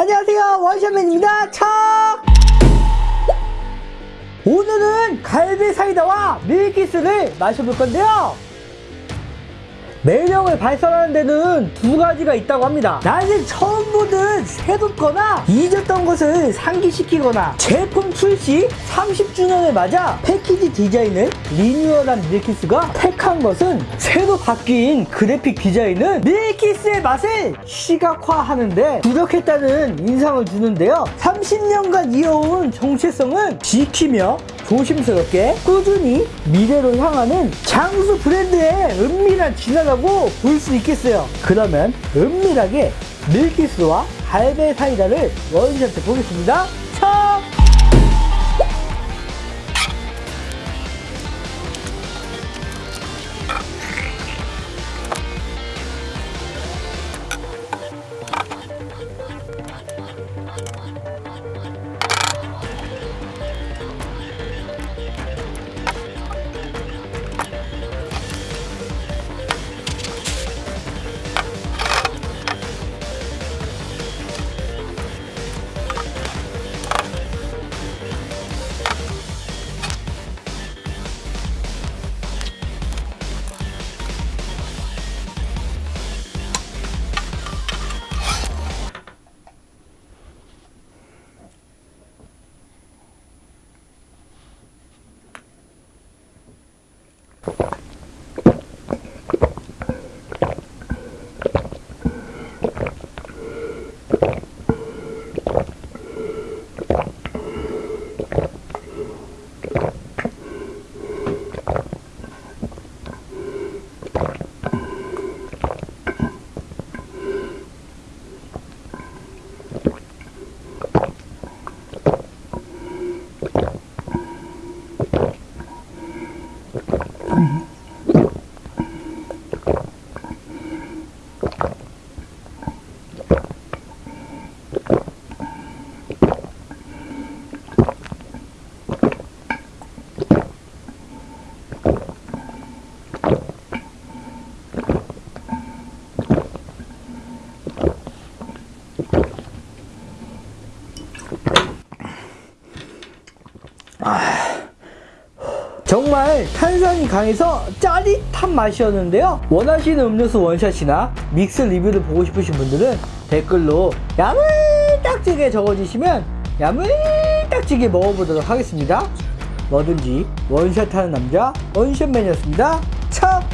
안녕하세요 원샷맨입니다. 척 오늘은 갈비 사이다와 밀키스를 마셔볼 건데요 매력을 발산하는 데는 두 가지가 있다고 합니다. 나는 처음 보는 새롭거나 잊었던 것을 상기시키거나 제품 출시 30주년을 맞아 패키지 디자인을 리뉴얼한 밀키스가 택한 것은 새로 바뀐 그래픽 디자인은 밀키스의 맛을 시각화하는데 부족했다는 인상을 주는데요. 30년간 이어온 정체성은 지키며 조심스럽게 꾸준히 미래로 향하는 장수 브랜드의 은밀한 진화라고 볼 수 있겠어요. 그러면 은밀하게 밀키스와 갈배 사이다를 원샷해 보겠습니다. うん。 정말 탄산이 강해서 짜릿한 맛이었는데요. 원하시는 음료수 원샷이나 믹스 리뷰를 보고 싶으신 분들은 댓글로 야물딱지게 적어주시면 야물딱지게 먹어보도록 하겠습니다. 뭐든지 원샷하는 남자 원샷맨이었습니다. 참!